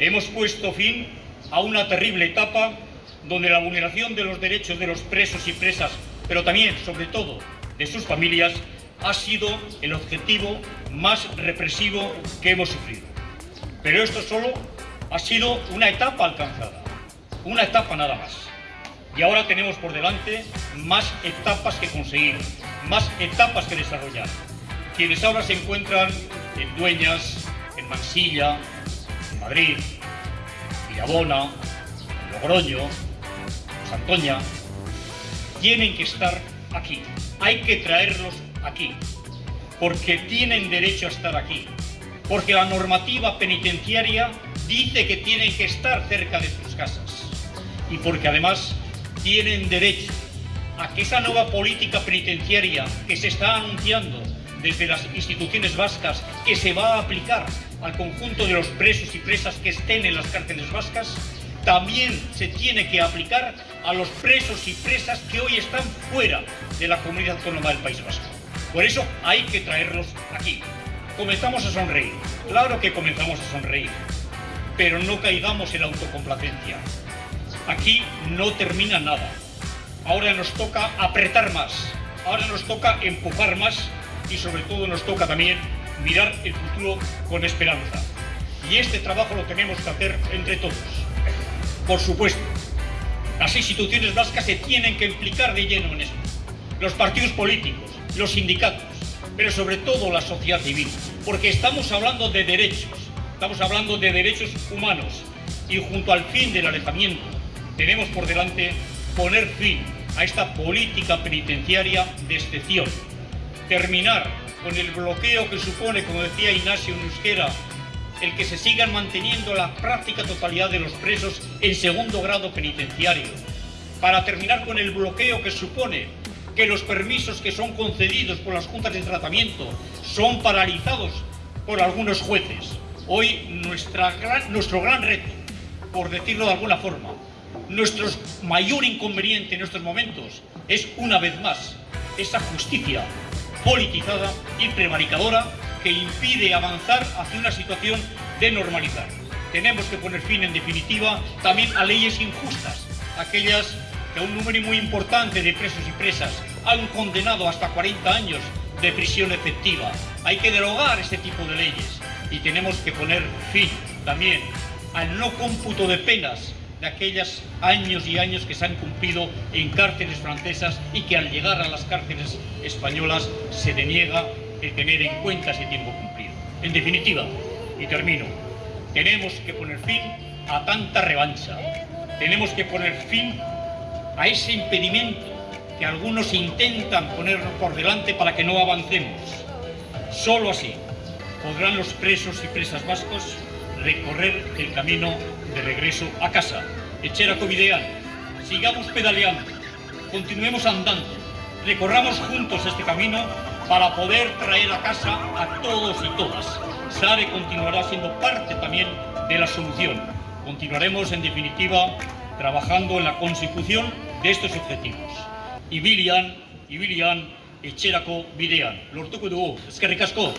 Hemos puesto fin a una terrible etapa donde la vulneración de los derechos de los presos y presas, pero también, sobre todo, de sus familias, ha sido el objetivo más represivo que hemos sufrido. Pero esto solo ha sido una etapa alcanzada, una etapa nada más. Y ahora tenemos por delante más etapas que conseguir, más etapas que desarrollar. Quienes ahora se encuentran en Dueñas, en Mansilla, Madrid, Villabona, Logroño, Santoña, tienen que estar aquí. Hay que traerlos aquí, porque tienen derecho a estar aquí, porque la normativa penitenciaria dice que tienen que estar cerca de sus casas y porque además tienen derecho a que esa nueva política penitenciaria que se está anunciando desde las instituciones vascas que se va a aplicar al conjunto de los presos y presas que estén en las cárceles vascas, también se tiene que aplicar a los presos y presas que hoy están fuera de la comunidad autónoma del País Vasco. Por eso hay que traerlos aquí. Comenzamos a sonreír, claro que comenzamos a sonreír, pero no caigamos en la autocomplacencia. Aquí no termina nada. Ahora nos toca apretar más, ahora nos toca empujar más y sobre todo nos toca también mirar el futuro con esperanza. Y este trabajo lo tenemos que hacer entre todos. Por supuesto, las instituciones vascas se tienen que implicar de lleno en esto. Los partidos políticos, los sindicatos, pero sobre todo la sociedad civil, porque estamos hablando de derechos, estamos hablando de derechos humanos y junto al fin del alejamiento tenemos por delante poner fin a esta política penitenciaria de excepción, terminar con el bloqueo que supone, como decía Ignacio Nusquera, el que se sigan manteniendo la práctica totalidad de los presos en segundo grado penitenciario, para terminar con el bloqueo que supone que los permisos que son concedidos por las juntas de tratamiento son paralizados por algunos jueces. Hoy nuestra nuestro gran reto, por decirlo de alguna forma, nuestro mayor inconveniente en estos momentos es, una vez más, esa justicia politizada y prevaricadora que impide avanzar hacia una situación de normalizar. Tenemos que poner fin, en definitiva, también a leyes injustas, aquellas que a un número muy importante de presos y presas han condenado hasta 40 años de prisión efectiva. Hay que derogar este tipo de leyes y tenemos que poner fin también al no cómputo de penas de aquellos años y años que se han cumplido en cárceles francesas y que al llegar a las cárceles españolas se deniega el tener en cuenta ese tiempo cumplido. En definitiva, y termino, tenemos que poner fin a tanta revancha, tenemos que poner fin a ese impedimento que algunos intentan poner por delante para que no avancemos. Solo así podrán los presos y presas vascos recorrer el camino de regreso a casa. Echera Covidean, sigamos pedaleando, continuemos andando, recorramos juntos este camino para poder traer a casa a todos y todas. SARE continuará siendo parte también de la solución. Continuaremos, en definitiva, trabajando en la consecución de estos objetivos. Ibilian, Ibilian, etxerako bidean. Lortuko dugu, eskerrik asko.